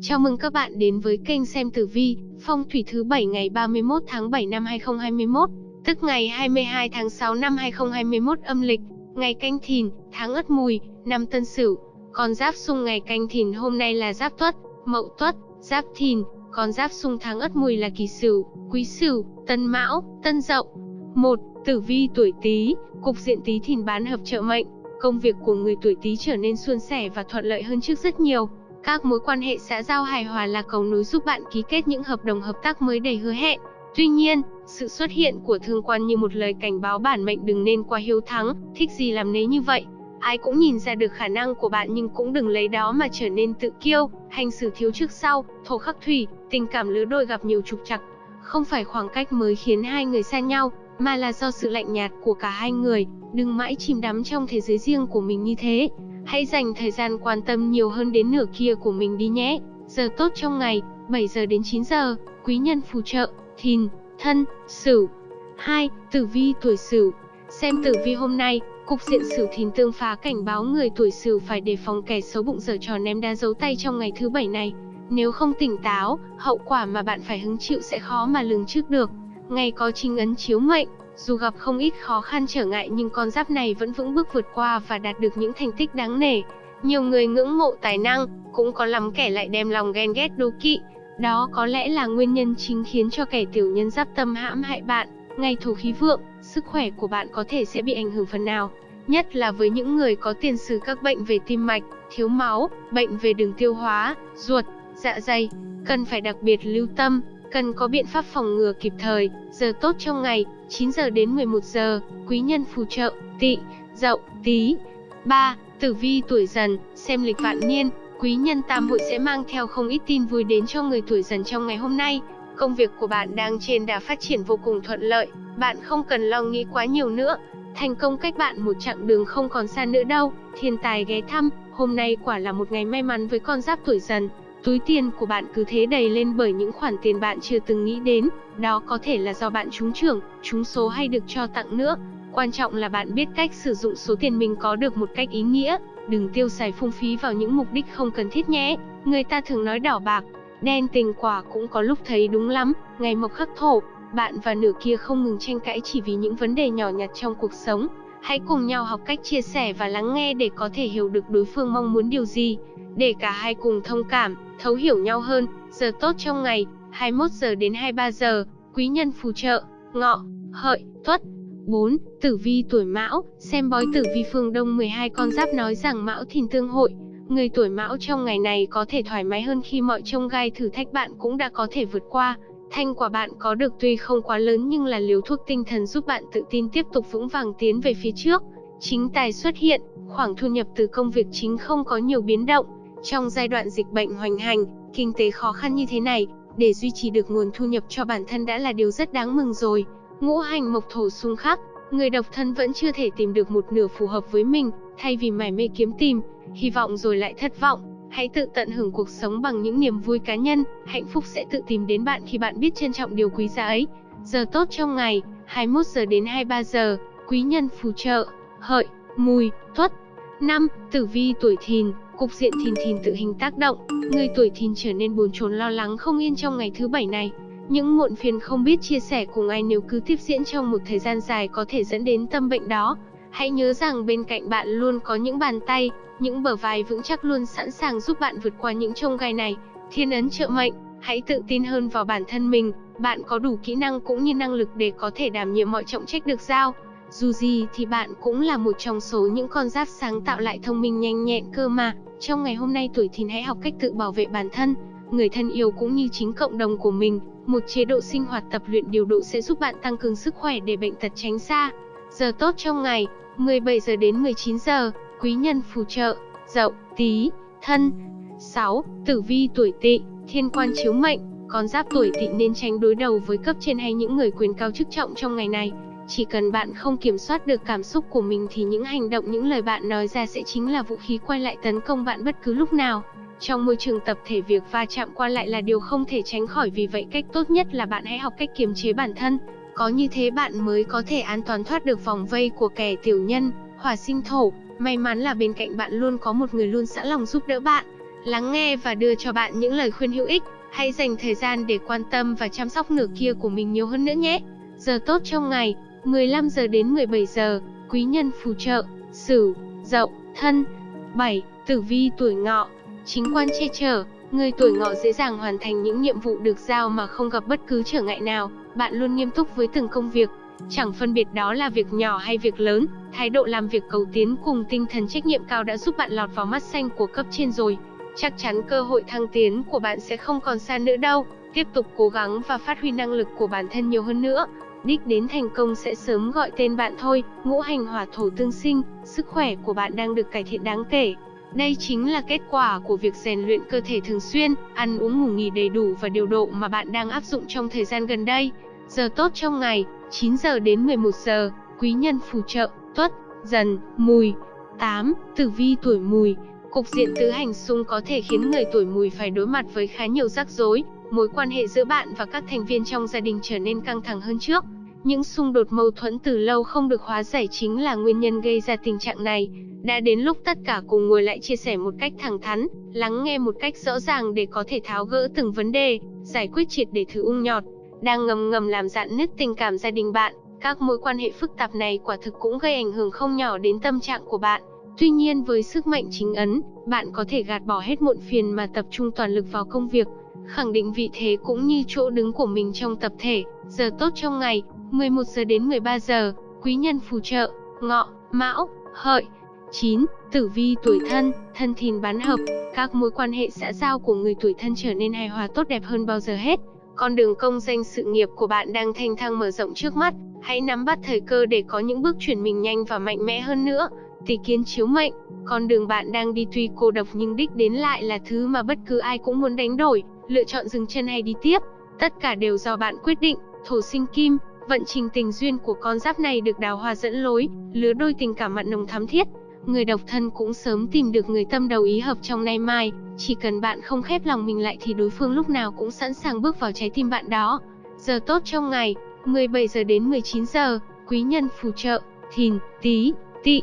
Chào mừng các bạn đến với kênh xem tử vi, phong thủy thứ 7 ngày 31 tháng 7 năm 2021, tức ngày 22 tháng 6 năm 2021 âm lịch, ngày canh thìn, tháng ất mùi, năm tân sửu. Con giáp xung ngày canh thìn hôm nay là giáp tuất, mậu tuất, giáp thìn, con giáp xung tháng ất mùi là kỷ sửu, quý sửu, tân mão, tân dậu. 1. Tử vi tuổi Tý, cục diện Tý thìn bán hợp trợ mệnh, công việc của người tuổi Tý trở nên suôn sẻ và thuận lợi hơn trước rất nhiều. Các mối quan hệ xã giao hài hòa là cầu nối giúp bạn ký kết những hợp đồng hợp tác mới đầy hứa hẹn. Tuy nhiên, sự xuất hiện của thương quan như một lời cảnh báo bản mệnh đừng nên quá hiếu thắng, thích gì làm nấy như vậy. Ai cũng nhìn ra được khả năng của bạn nhưng cũng đừng lấy đó mà trở nên tự kiêu, hành xử thiếu trước sau, thổ khắc thủy, tình cảm lứa đôi gặp nhiều trục trặc. Không phải khoảng cách mới khiến hai người xa nhau, mà là do sự lạnh nhạt của cả hai người, đừng mãi chìm đắm trong thế giới riêng của mình như thế. Hãy dành thời gian quan tâm nhiều hơn đến nửa kia của mình đi nhé. Giờ tốt trong ngày, 7 giờ đến 9 giờ, quý nhân phù trợ, thìn, thân, sửu. 2. Tử vi tuổi sửu. Xem tử vi hôm nay, cục diện sửu thìn tương phá cảnh báo người tuổi sửu phải đề phòng kẻ xấu bụng dở trò ném đá giấu tay trong ngày thứ bảy này. Nếu không tỉnh táo, hậu quả mà bạn phải hứng chịu sẽ khó mà lường trước được. Ngày có chính ấn chiếu mệnh, dù gặp không ít khó khăn trở ngại nhưng con giáp này vẫn vững bước vượt qua và đạt được những thành tích đáng nể. Nhiều người ngưỡng mộ tài năng, cũng có lắm kẻ lại đem lòng ghen ghét đố kỵ. Đó có lẽ là nguyên nhân chính khiến cho kẻ tiểu nhân giáp tâm hãm hại bạn. Ngày thổ khí vượng, sức khỏe của bạn có thể sẽ bị ảnh hưởng phần nào. Nhất là với những người có tiền sử các bệnh về tim mạch, thiếu máu, bệnh về đường tiêu hóa, ruột, dạ dày. Cần phải đặc biệt lưu tâm, cần có biện pháp phòng ngừa kịp thời. Giờ tốt trong ngày, 9 giờ đến 11 giờ, quý nhân phù trợ, tỵ, dậu, tí. 3. Tử vi tuổi dần, xem lịch vạn niên, quý nhân tam hội sẽ mang theo không ít tin vui đến cho người tuổi dần trong ngày hôm nay. Công việc của bạn đang trên đà phát triển vô cùng thuận lợi, bạn không cần lo nghĩ quá nhiều nữa. Thành công cách bạn một chặng đường không còn xa nữa đâu. Thiên tài ghé thăm, hôm nay quả là một ngày may mắn với con giáp tuổi dần. Túi tiền của bạn cứ thế đầy lên bởi những khoản tiền bạn chưa từng nghĩ đến, đó có thể là do bạn trúng trưởng, trúng số hay được cho tặng nữa. Quan trọng là bạn biết cách sử dụng số tiền mình có được một cách ý nghĩa, đừng tiêu xài phung phí vào những mục đích không cần thiết nhé. Người ta thường nói đỏ bạc, đen tình quả cũng có lúc thấy đúng lắm, ngày mộc khắc thổ, bạn và nửa kia không ngừng tranh cãi chỉ vì những vấn đề nhỏ nhặt trong cuộc sống. Hãy cùng nhau học cách chia sẻ và lắng nghe để có thể hiểu được đối phương mong muốn điều gì, để cả hai cùng thông cảm, thấu hiểu nhau hơn. Giờ tốt trong ngày, 21 giờ đến 23 giờ, quý nhân phù trợ, ngọ, hợi, tuất. 4. Tử vi tuổi Mão, xem bói tử vi phương Đông 12 con giáp nói rằng Mão thìn tương hội. Người tuổi Mão trong ngày này có thể thoải mái hơn khi mọi trông gai thử thách bạn cũng đã có thể vượt qua. thanh quả bạn có được tuy không quá lớn nhưng là liều thuốc tinh thần giúp bạn tự tin tiếp tục vững vàng tiến về phía trước. Chính tài xuất hiện, khoảng thu nhập từ công việc chính không có nhiều biến động. Trong giai đoạn dịch bệnh hoành hành, kinh tế khó khăn như thế này, để duy trì được nguồn thu nhập cho bản thân đã là điều rất đáng mừng rồi. Ngũ hành mộc thổ xung khắc, người độc thân vẫn chưa thể tìm được một nửa phù hợp với mình, thay vì mải mê kiếm tìm, hy vọng rồi lại thất vọng. Hãy tự tận hưởng cuộc sống bằng những niềm vui cá nhân, hạnh phúc sẽ tự tìm đến bạn khi bạn biết trân trọng điều quý giá ấy. Giờ tốt trong ngày, 21 giờ đến 23 giờ, quý nhân phù trợ, hợi, mùi, tuất. 5. Tử vi tuổi thìn, cục diện thìn thìn tự hình tác động, người tuổi thìn trở nên bồn chồn lo lắng không yên trong ngày thứ bảy này. Những muộn phiền không biết chia sẻ cùng ai nếu cứ tiếp diễn trong một thời gian dài có thể dẫn đến tâm bệnh đó. Hãy nhớ rằng bên cạnh bạn luôn có những bàn tay, những bờ vai vững chắc luôn sẵn sàng giúp bạn vượt qua những trông gai này. Thiên ấn trợ mệnh, hãy tự tin hơn vào bản thân mình, bạn có đủ kỹ năng cũng như năng lực để có thể đảm nhiệm mọi trọng trách được giao. Dù gì thì bạn cũng là một trong số những con giáp sáng tạo lại thông minh nhanh nhẹn cơ mà. Trong ngày hôm nay tuổi thìn hãy học cách tự bảo vệ bản thân, người thân yêu cũng như chính cộng đồng của mình. Một chế độ sinh hoạt tập luyện điều độ sẽ giúp bạn tăng cường sức khỏe để bệnh tật tránh xa. Giờ tốt trong ngày, 17 giờ đến 19 giờ, quý nhân phù trợ, dậu, tí, thân. 6. Tử vi tuổi tỵ, thiên quan chiếu mệnh, con giáp tuổi tỵ nên tránh đối đầu với cấp trên hay những người quyền cao chức trọng trong ngày này. Chỉ cần bạn không kiểm soát được cảm xúc của mình thì những hành động những lời bạn nói ra sẽ chính là vũ khí quay lại tấn công bạn bất cứ lúc nào. Trong môi trường tập thể việc va chạm qua lại là điều không thể tránh khỏi vì vậy cách tốt nhất là bạn hãy học cách kiềm chế bản thân. Có như thế bạn mới có thể an toàn thoát được vòng vây của kẻ tiểu nhân, hỏa sinh thổ. May mắn là bên cạnh bạn luôn có một người luôn sẵn lòng giúp đỡ bạn. lắng nghe và đưa cho bạn những lời khuyên hữu ích. Hãy dành thời gian để quan tâm và chăm sóc nửa kia của mình nhiều hơn nữa nhé. Giờ tốt trong ngày, 15 giờ đến 17 giờ, quý nhân phù trợ, Sửu, Dậu, Thân. 7. Tử vi tuổi Ngọ, chính quan che chở, người tuổi Ngọ dễ dàng hoàn thành những nhiệm vụ được giao mà không gặp bất cứ trở ngại nào. Bạn luôn nghiêm túc với từng công việc, chẳng phân biệt đó là việc nhỏ hay việc lớn, thái độ làm việc cầu tiến cùng tinh thần trách nhiệm cao đã giúp bạn lọt vào mắt xanh của cấp trên rồi. Chắc chắn cơ hội thăng tiến của bạn sẽ không còn xa nữa đâu. Tiếp tục cố gắng và phát huy năng lực của bản thân nhiều hơn nữa. Đích đến thành công sẽ sớm gọi tên bạn thôi. Ngũ hành hỏa thổ tương sinh, sức khỏe của bạn đang được cải thiện đáng kể. Đây chính là kết quả của việc rèn luyện cơ thể thường xuyên, ăn uống ngủ nghỉ đầy đủ và điều độ mà bạn đang áp dụng trong thời gian gần đây. Giờ tốt trong ngày, 9 giờ đến 11 giờ, quý nhân phù trợ, tuất, dần, mùi. 8. Tử vi tuổi mùi, Cục diện tứ hành xung có thể khiến người tuổi mùi phải đối mặt với khá nhiều rắc rối, mối quan hệ giữa bạn và các thành viên trong gia đình trở nên căng thẳng hơn trước. Những xung đột mâu thuẫn từ lâu không được hóa giải chính là nguyên nhân gây ra tình trạng này. Đã đến lúc tất cả cùng ngồi lại chia sẻ một cách thẳng thắn, lắng nghe một cách rõ ràng để có thể tháo gỡ từng vấn đề, giải quyết triệt để thứ ung nhọt, đang ngầm ngầm làm dạn nứt tình cảm gia đình bạn. Các mối quan hệ phức tạp này quả thực cũng gây ảnh hưởng không nhỏ đến tâm trạng của bạn. Tuy nhiên với sức mạnh chính ấn, bạn có thể gạt bỏ hết muộn phiền mà tập trung toàn lực vào công việc, khẳng định vị thế cũng như chỗ đứng của mình trong tập thể. Giờ tốt trong ngày, 11 giờ đến 13 giờ, quý nhân phù trợ, ngọ, mão, hợi. 9. Tử vi tuổi thân, thân thìn bán hợp, các mối quan hệ xã giao của người tuổi thân trở nên hài hòa tốt đẹp hơn bao giờ hết. Con đường công danh sự nghiệp của bạn đang thanh thang mở rộng trước mắt, hãy nắm bắt thời cơ để có những bước chuyển mình nhanh và mạnh mẽ hơn nữa. Tỷ kiến chiếu mệnh, con đường bạn đang đi tuy cô độc nhưng đích đến lại là thứ mà bất cứ ai cũng muốn đánh đổi, lựa chọn dừng chân hay đi tiếp. Tất cả đều do bạn quyết định, thổ sinh kim, vận trình tình duyên của con giáp này được đào hoa dẫn lối, lứa đôi tình cảm mặn nồng thắm thiết. Người độc thân cũng sớm tìm được người tâm đầu ý hợp trong nay mai, chỉ cần bạn không khép lòng mình lại thì đối phương lúc nào cũng sẵn sàng bước vào trái tim bạn đó. Giờ tốt trong ngày, 17 giờ đến 19 giờ, quý nhân phù trợ, thìn, tí, tỵ.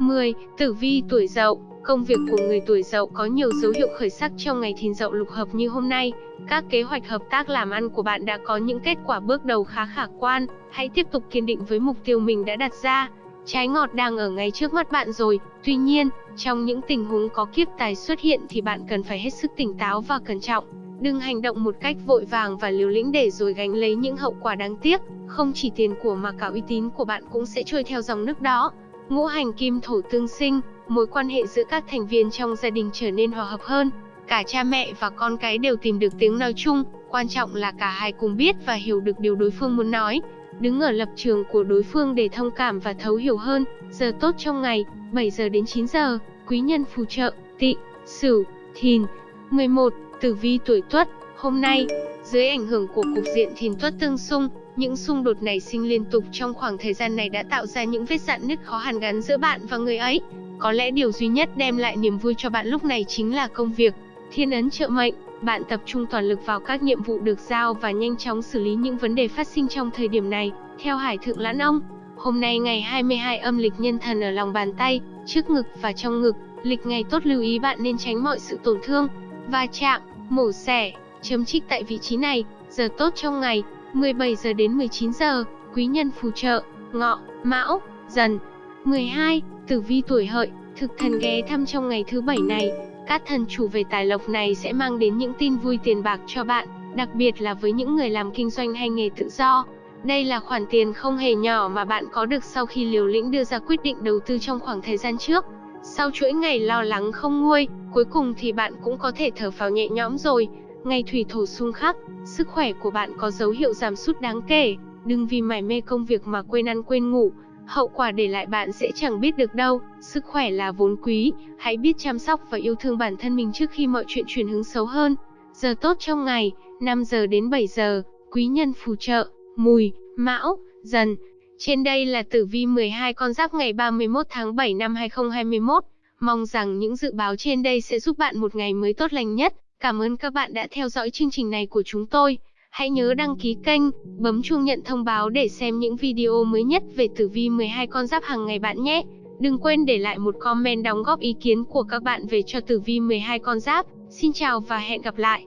10. Tử vi tuổi dậu Công việc của người tuổi dậu có nhiều dấu hiệu khởi sắc trong ngày thìn dậu lục hợp như hôm nay. Các kế hoạch hợp tác làm ăn của bạn đã có những kết quả bước đầu khá khả quan. Hãy tiếp tục kiên định với mục tiêu mình đã đặt ra. Trái ngọt đang ở ngay trước mắt bạn rồi. Tuy nhiên, trong những tình huống có kiếp tài xuất hiện thì bạn cần phải hết sức tỉnh táo và cẩn trọng. Đừng hành động một cách vội vàng và liều lĩnh để rồi gánh lấy những hậu quả đáng tiếc. Không chỉ tiền của mà cả uy tín của bạn cũng sẽ trôi theo dòng nước đó. Ngũ hành kim thổ tương sinh, mối quan hệ giữa các thành viên trong gia đình trở nên hòa hợp hơn. Cả cha mẹ và con cái đều tìm được tiếng nói chung, quan trọng là cả hai cùng biết và hiểu được điều đối phương muốn nói. Đứng ở lập trường của đối phương để thông cảm và thấu hiểu hơn. Giờ tốt trong ngày, 7 giờ đến 9 giờ, quý nhân phù trợ, tị, sửu, thìn. 11. Tử vi tuổi tuất, hôm nay, dưới ảnh hưởng của cục diện thìn tuất tương xung, những xung đột nảy sinh liên tục trong khoảng thời gian này đã tạo ra những vết dạn nứt khó hàn gắn giữa bạn và người ấy. Có lẽ điều duy nhất đem lại niềm vui cho bạn lúc này chính là công việc. Thiên ấn trợ mệnh, bạn tập trung toàn lực vào các nhiệm vụ được giao và nhanh chóng xử lý những vấn đề phát sinh trong thời điểm này. Theo Hải Thượng Lãn Ông, hôm nay ngày 22 âm lịch nhân thần ở lòng bàn tay, trước ngực và trong ngực, lịch ngày tốt lưu ý bạn nên tránh mọi sự tổn thương, va chạm, mổ xẻ, chấm trích tại vị trí này, giờ tốt trong ngày, 17 giờ đến 19 giờ, quý nhân phù trợ, ngọ, mão, dần. 12. Tử vi tuổi hợi, thực thần ghé thăm trong ngày thứ bảy này, các thần chủ về tài lộc này sẽ mang đến những tin vui tiền bạc cho bạn, đặc biệt là với những người làm kinh doanh hay nghề tự do. Đây là khoản tiền không hề nhỏ mà bạn có được sau khi liều lĩnh đưa ra quyết định đầu tư trong khoảng thời gian trước. Sau chuỗi ngày lo lắng không nguôi, cuối cùng thì bạn cũng có thể thở phào nhẹ nhõm rồi. Ngày thủy thổ xung khắc, sức khỏe của bạn có dấu hiệu giảm sút đáng kể, đừng vì mải mê công việc mà quên ăn quên ngủ, hậu quả để lại bạn sẽ chẳng biết được đâu. Sức khỏe là vốn quý, hãy biết chăm sóc và yêu thương bản thân mình trước khi mọi chuyện chuyển hướng xấu hơn. Giờ tốt trong ngày, 5 giờ đến 7 giờ, quý nhân phù trợ, mùi, mão, dần. Trên đây là tử vi 12 con giáp ngày 31 tháng 7 năm 2021. Mong rằng những dự báo trên đây sẽ giúp bạn một ngày mới tốt lành nhất. Cảm ơn các bạn đã theo dõi chương trình này của chúng tôi. Hãy nhớ đăng ký kênh, bấm chuông nhận thông báo để xem những video mới nhất về tử vi 12 con giáp hàng ngày bạn nhé. Đừng quên để lại một comment đóng góp ý kiến của các bạn về cho tử vi 12 con giáp. Xin chào và hẹn gặp lại.